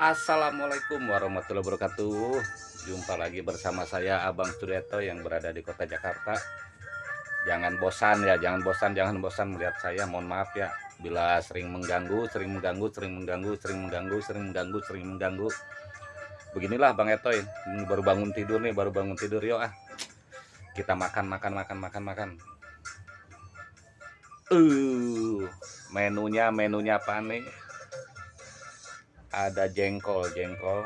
Assalamualaikum warahmatullahi wabarakatuh. Jumpa lagi bersama saya Abang Suryato yang berada di kota Jakarta. Jangan bosan ya, jangan bosan, jangan bosan melihat saya. Mohon maaf ya Bila sering mengganggu, sering mengganggu, sering mengganggu, sering mengganggu, sering mengganggu, sering mengganggu. Beginilah Bang Etoy baru bangun tidur nih, baru bangun tidur yuk ah. Kita makan, makan, makan, makan, makan. Uh, menunya, menunya apa nih? Ada jengkol jengkol.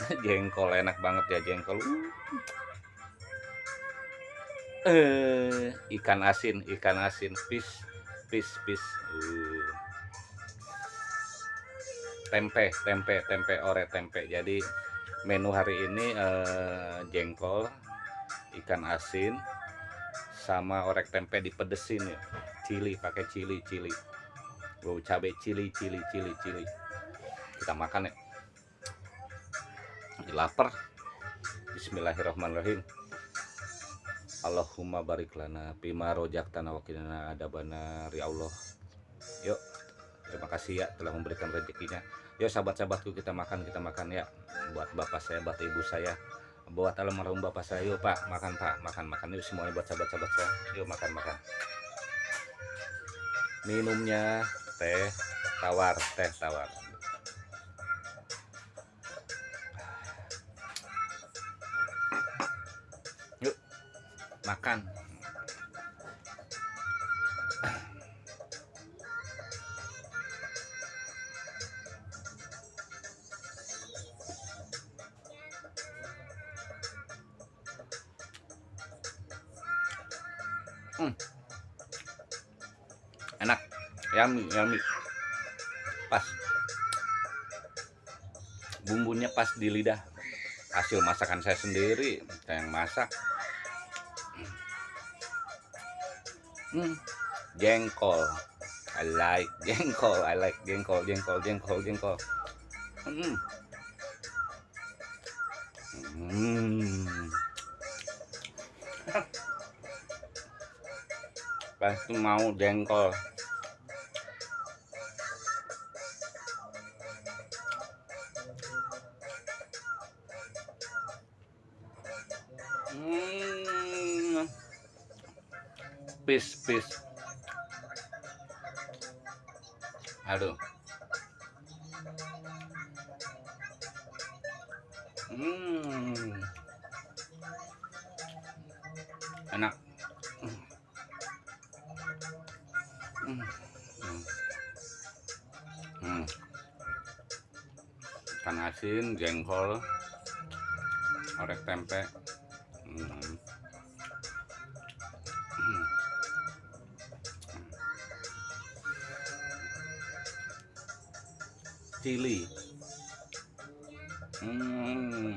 Jengkol enak banget ya jengkol. Uh. ikan asin ikan asin. Fish fish fish uh. tempe tempe tempe ore tempe. Jadi menu hari ini uh, jengkol ikan asin sama orek tempe dipedesin ya. Cili pakai cili cili. Bau cabai cili cili cili cili kita makan ya. Lagi lapar. Bismillahirrahmanirrahim. Allahumma barik lana bima rojak tanah wakilana ada benar ya Allah. Yuk terima kasih ya telah memberikan rezekinya. Yuk sahabat-sahabatku kita makan kita makan ya. Buat bapak saya buat ibu saya. Buat almarhum bapak saya yuk pak. Makan pak. Makan makan. Yuk semuanya buat sahabat-sahabat saya. Yuk makan makan. Minumnya teh tawar teh tawar makan. Hmm. enak. Yummy yummy. Pas. Bumbunya pas di lidah. Hasil masakan saya sendiri saya yang masak hmm, jengkol I like jengkol I like jengkol jengkol jengkol jengkol hmm. Hmm. pasti mau jengkol pis pis aduh hmm enak hmm. Hmm. asin jengkol orek tempe hmm. Chili hmm.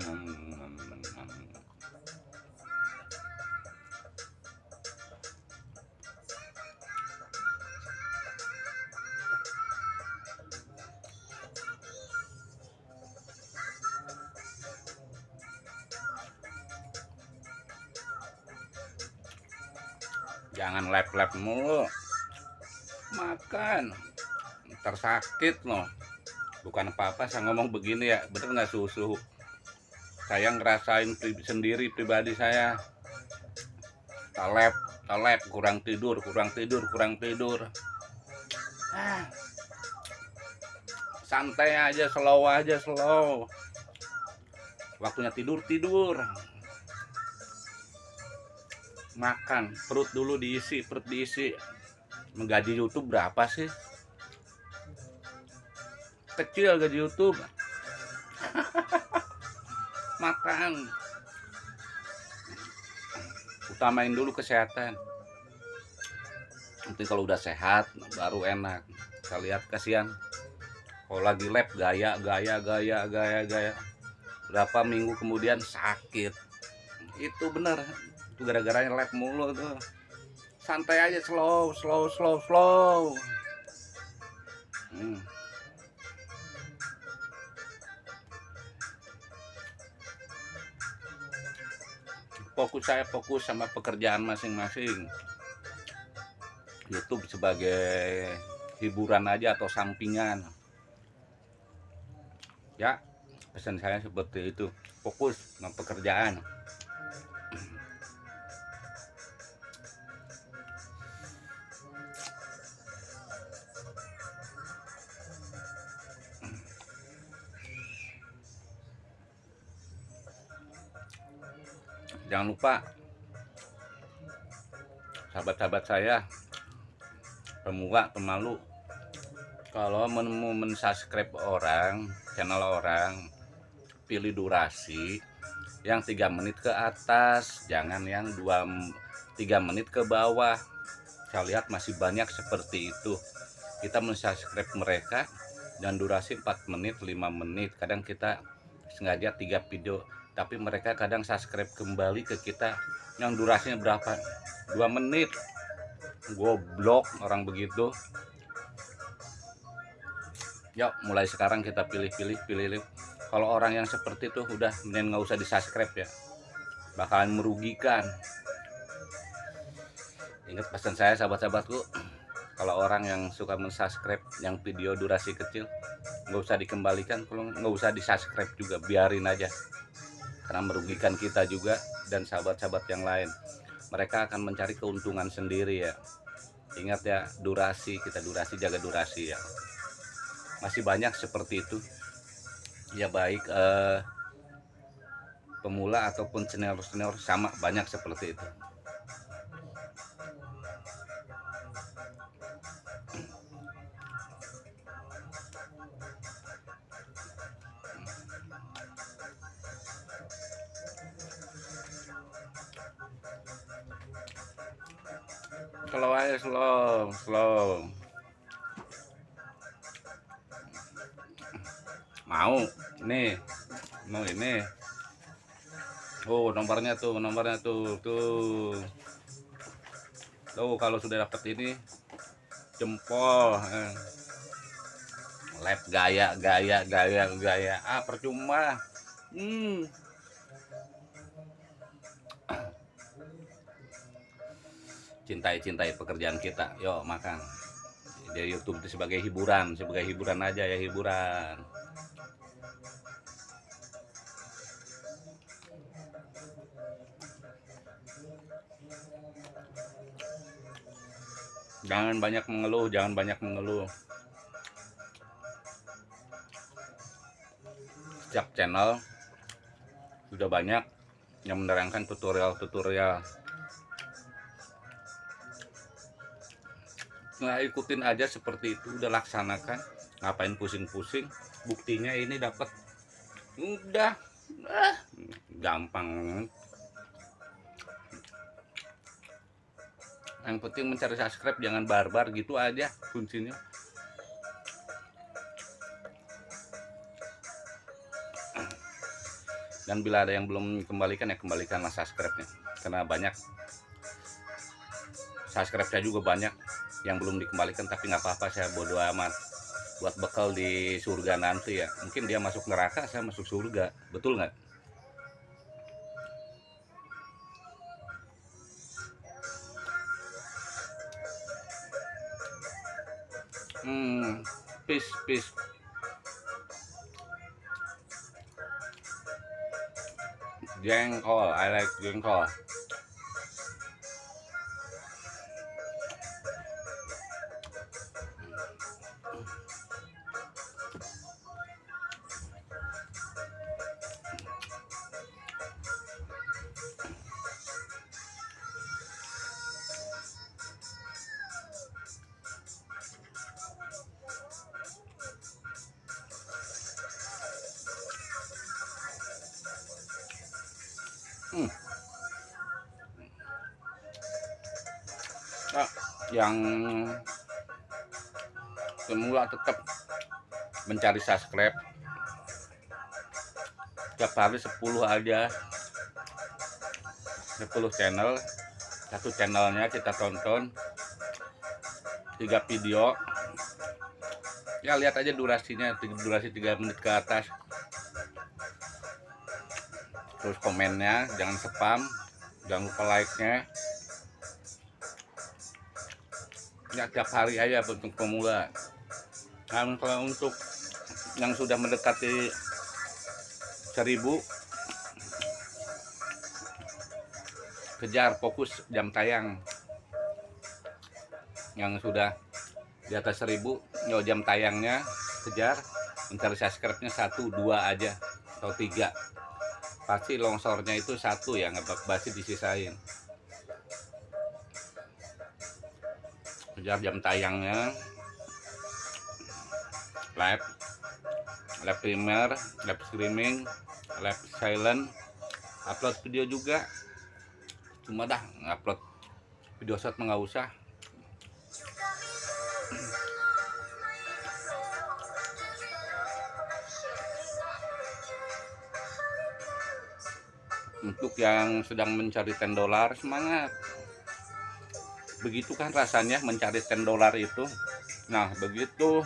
jangan lep-lep mulu. Makan. Tersakit loh bukan apa-apa saya ngomong begini ya. Bener nggak susu saya ngerasain pri sendiri pribadi saya. Talep talep kurang tidur kurang tidur kurang tidur. Ah. santai aja slow aja slow. Waktunya tidur tidur. Makan perut dulu diisi perut diisi. Menggaji YouTube berapa sih kecil gaji YouTube. Makan. Utamain dulu kesehatan. Nanti kalau udah sehat baru enak. Saya lihat kasihan. Kalau lagi lab gaya gaya gaya gaya gaya. Berapa minggu kemudian sakit. Itu benar. Itu gara-gara lab mulu tuh. Santai aja slow slow slow slow. Hmm. Fokus saya fokus sama pekerjaan masing-masing. YouTube sebagai hiburan aja atau sampingan. Ya pesan saya seperti itu. Fokus dengan pekerjaan jangan lupa sahabat-sahabat saya pemula pemalu. Kalau mau mensubscribe orang channel orang pilih durasi yang tiga menit ke atas jangan yang dua tiga menit ke bawah. Saya lihat masih banyak seperti itu. Kita mensubscribe mereka dan durasi 4 menit 5 menit. Kadang kita sengaja tiga video tapi mereka kadang subscribe kembali ke kita yang durasinya berapa? Dua menit. Goblok orang begitu. Yuk mulai sekarang kita pilih-pilih pilih kalau orang yang seperti itu udah mending nggak usah di subscribe ya. Bakalan merugikan. Ingat pesan saya sahabat-sahabatku kalau orang yang suka mensubscribe yang video durasi kecil nggak usah dikembalikan kalau nggak usah di subscribe juga biarin aja karena merugikan kita juga dan sahabat-sahabat yang lain. Mereka akan mencari keuntungan sendiri ya. Ingat ya durasi kita durasi jaga durasi ya. Masih banyak seperti itu. Ya baik eh, pemula ataupun senior-senior sama banyak seperti itu slow aja slow slow. Mau nih mau ini. Oh nomornya tuh nomornya tuh tuh. Tuh kalau sudah dapat ini jempol eh. lab gaya gaya gaya gaya. Ah percuma. Hmm cintai-cintai pekerjaan kita. Yuk makan. Di YouTube itu sebagai hiburan sebagai hiburan aja ya hiburan. Jangan banyak mengeluh jangan banyak mengeluh. Setiap channel sudah banyak yang menerangkan tutorial-tutorial nah ikutin aja seperti itu udah laksanakan. Ngapain pusing-pusing? Buktinya ini dapat udah. Ah, gampang. Yang penting mencari subscribe jangan barbar gitu aja kuncinya. Dan bila ada yang belum kembalikan ya kembalikanlah subscribe nya karena banyak. Subscribe saya juga banyak yang belum dikembalikan tapi nggak apa-apa saya bodoh amat. Buat bekal di surga nanti ya. Mungkin dia masuk neraka saya masuk surga. Betul nggak? Hmm peace peace. Jengkol I like jengkol yang semula tetap mencari subscribe. Tiap hari 10 aja. 10 channel. Satu channelnya kita tonton. Tiga video. Ya lihat aja durasinya. Durasi 3 menit ke atas. Terus komennya jangan spam. Jangan lupa like nya ya tiap hari aja untuk pemula. Nah kalau untuk yang sudah mendekati seribu kejar fokus jam tayang. Yang sudah di atas seribu yo jam tayangnya kejar mencari subscribe-nya satu dua aja atau tiga. Pasti longsornya itu satu ya nggak pasti disisain kejar jam tayangnya live live primer live streaming live silent. Upload video juga. Cuma dah upload video shot nggak usah. Untuk yang sedang mencari 10 dolar semangat begitu kan rasanya mencari 10 dolar itu. Nah begitu.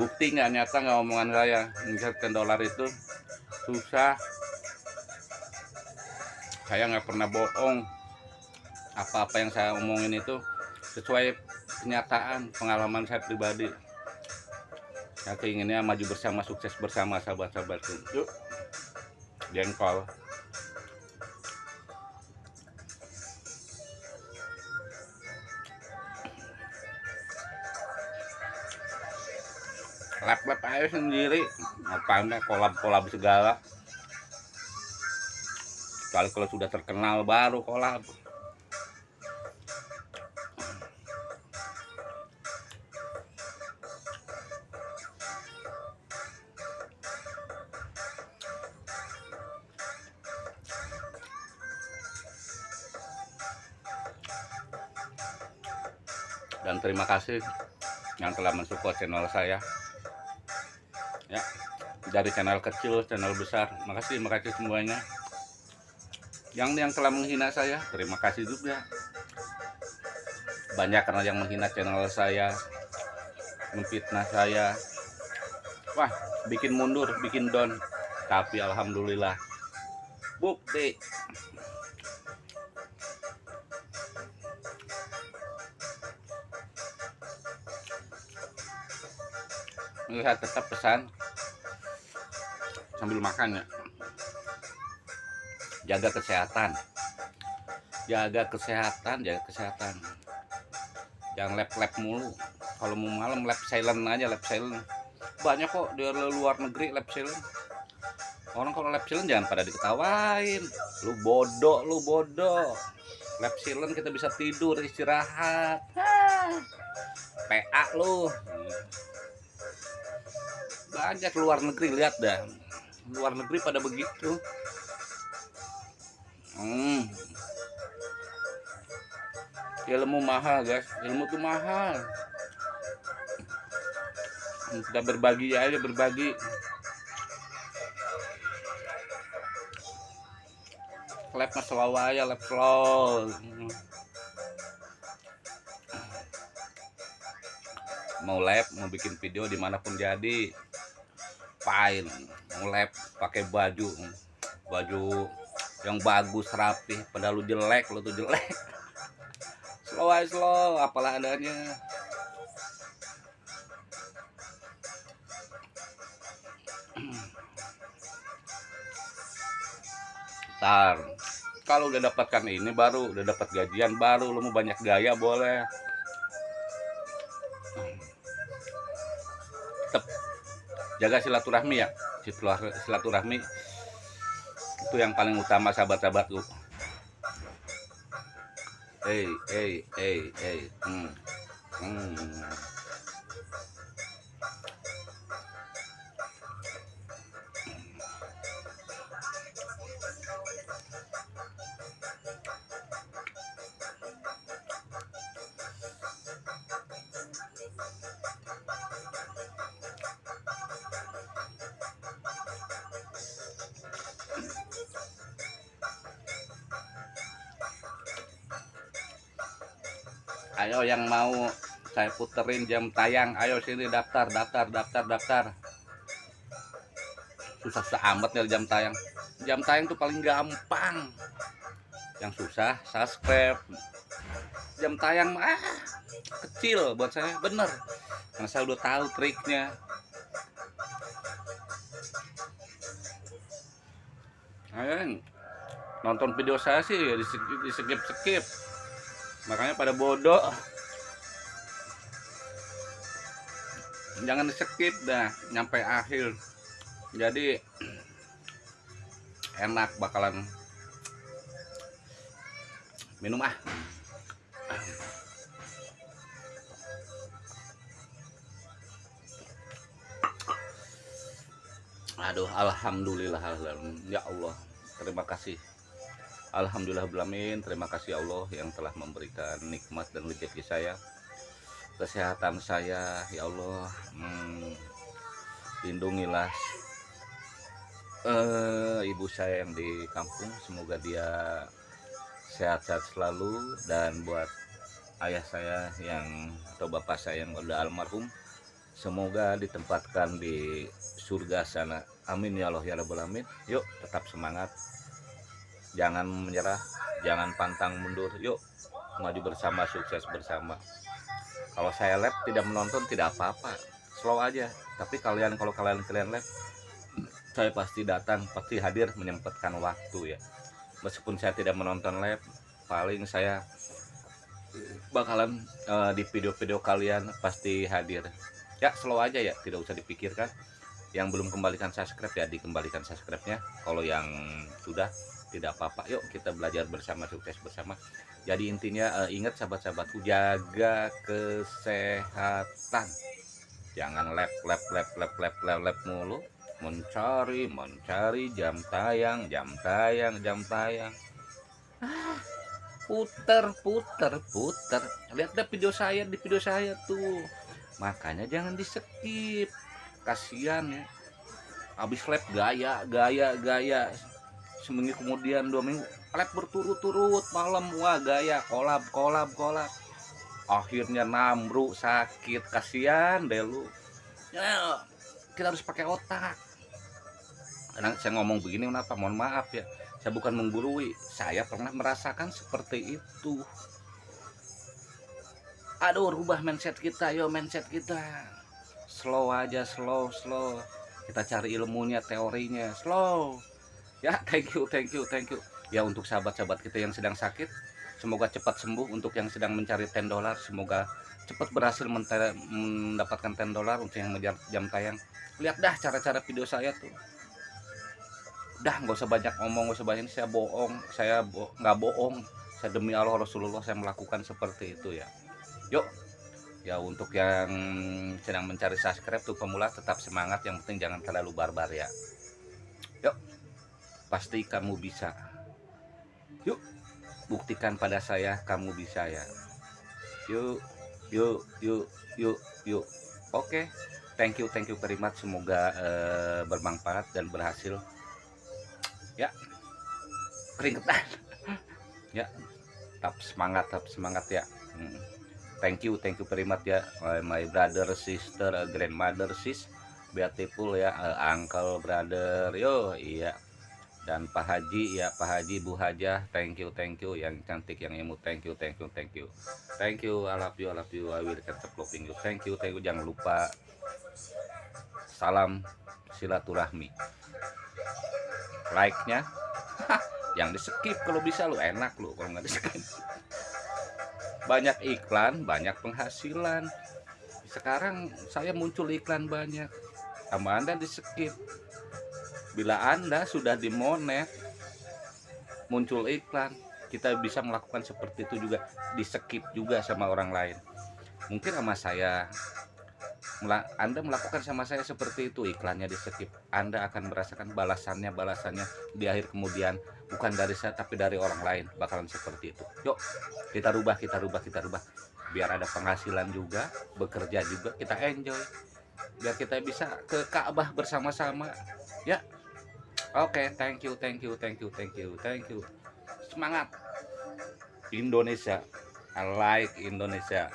Bukti nggak nyata nggak omongan saya mencari 10 dolar itu. Susah. Saya nggak pernah bohong. Apa-apa yang saya omongin itu sesuai kenyataan pengalaman saya pribadi. Saya keinginnya maju bersama sukses bersama sahabat-sahabatku. Yuk. Jengkol lap-lap aja sendiri. Ngapain kolab-kolab segala. Kali kalau sudah terkenal baru kolab. Dan terima kasih yang telah mensupport channel saya. ya dari channel kecil channel besar. Makasih makasih semuanya. Yang yang telah menghina saya terima kasih juga. Banyak karena yang menghina channel saya memfitnah saya. Wah bikin mundur bikin down. Tapi alhamdulillah. Bukti. Lihat tetap pesan sambil makan ya. Jaga kesehatan. Jaga kesehatan jaga kesehatan. Jangan lab-lab mulu. Kalau mau malam lab silent aja lab silent. Banyak kok di luar negeri lab silent. Orang kalau lab silent jangan pada diketawain. Lu bodoh lu bodoh. Lab silent kita bisa tidur istirahat. PA lu. Banyak luar negeri lihat dah luar negeri pada begitu. Hmm. ilmu mahal guys. Ilmu tuh mahal. Kita berbagi aja berbagi. Lab mas ya lab slow mau lab mau bikin video di mana pun jadi. Fine lab pakai baju baju yang bagus rapi padahal lu jelek lu tuh jelek. Slow aja slow apalah adanya. Ntar kalau udah dapatkan ini baru udah dapat gajian baru lu mau banyak gaya boleh. Jaga silaturahmi ya silaturahmi itu yang paling utama sahabat-sahabatku hey hey hey hey hmm. Hmm. Ayo yang mau saya puterin jam tayang ayo sini daftar daftar daftar daftar. Susah-susah amat nih jam tayang. Jam tayang tuh paling gampang. Yang susah subscribe. Jam tayang ah kecil buat saya bener. Karena saya udah tahu triknya. Ayo, nonton video saya sih di skip skip makanya pada bodoh. Jangan skip dah nyampe akhir. Jadi enak bakalan minum ah. Aduh alhamdulillah ya Allah terima kasih Alhamdulillah belamin terima kasih Allah yang telah memberikan nikmat dan rezeki saya kesehatan saya. Ya Allah hmm, lindungilah uh, ibu saya yang di kampung. Semoga dia sehat-sehat selalu. Dan buat ayah saya yang atau bapak saya yang udah almarhum semoga ditempatkan di surga sana. Amin ya Allah ya Rabbal Alamin. Yuk tetap semangat jangan menyerah jangan pantang mundur. Yuk maju bersama sukses bersama. Kalau saya lab tidak menonton tidak apa-apa. Slow aja. Tapi kalian kalau kalian kalian lab saya pasti datang pasti hadir menyempatkan waktu ya. Meskipun saya tidak menonton lab paling saya bakalan uh, di video-video kalian pasti hadir. Ya slow aja ya tidak usah dipikirkan. Yang belum kembalikan subscribe ya dikembalikan subscribe nya kalau yang sudah tidak apa-apa. Yuk kita belajar bersama sukses bersama. Jadi intinya uh, ingat sahabat-sahabatku jaga kesehatan. Jangan lep lep lep lep lep lep lep mulu. Mencari mencari jam tayang jam tayang jam tayang. Ah, puter puter puter. Lihat deh video saya di video saya tuh. Makanya jangan di skip kasihan ya. Habis lab gaya gaya gaya seminggu kemudian dua minggu lab berturut-turut malam wah gaya kolab kolab kolab. Akhirnya namru sakit kasihan deh lu. Ya kita harus pakai otak. Karena saya ngomong begini kenapa? Mohon maaf ya saya bukan menggurui. Saya pernah merasakan seperti itu. Aduh rubah mindset kita yo mindset kita. Slow aja slow slow. Kita cari ilmunya teorinya slow ya thank you thank you thank you. Ya untuk sahabat-sahabat kita yang sedang sakit semoga cepat sembuh. Untuk yang sedang mencari 10 dolar semoga cepat berhasil mendapatkan 10 dolar untuk yang mengejar jam tayang. Lihat dah cara-cara video saya tuh. Dah nggak usah banyak ngomong nggak usah banyak saya bohong saya bo nggak bohong. Saya demi Allah Rasulullah saya melakukan seperti itu ya. Yuk. Ya untuk yang sedang mencari subscribe tuh pemula tetap semangat. Yang penting jangan terlalu barbar ya. Yuk pasti kamu bisa. Yuk buktikan pada saya kamu bisa ya. Yuk yuk yuk yuk yuk. Oke okay. thank you thank you very much. Semoga uh, bermanfaat dan berhasil. Ya. Keringetan. Ya tetap semangat tetap semangat ya. Hmm. thank you thank you very much ya. My brother sister grandmother sis. Beautiful ya uh, uncle brother. Yo iya dan Pak Haji ya Pak Haji Bu Hajah thank you thank you. Yang cantik yang imut thank you thank you thank you. Thank you I love you I love you I will keep you. Thank you thank you. Jangan lupa salam silaturahmi. Like nya yang di skip kalau bisa lu enak lu kalau nggak di skip banyak iklan banyak penghasilan. Sekarang saya muncul iklan banyak. Sama anda di skip bila anda sudah dimonet muncul iklan kita bisa melakukan seperti itu juga di skip juga sama orang lain. Mungkin sama saya. Anda melakukan sama saya seperti itu iklannya di skip Anda akan merasakan balasannya balasannya di akhir kemudian. Bukan dari saya tapi dari orang lain bakalan seperti itu. Yuk kita rubah kita rubah kita rubah. Biar ada penghasilan juga bekerja juga kita enjoy. Biar kita bisa ke Ka'bah bersama-sama. Ya Oke, okay, thank you, thank you, thank you, thank you, thank you. Semangat. Indonesia. I like Indonesia.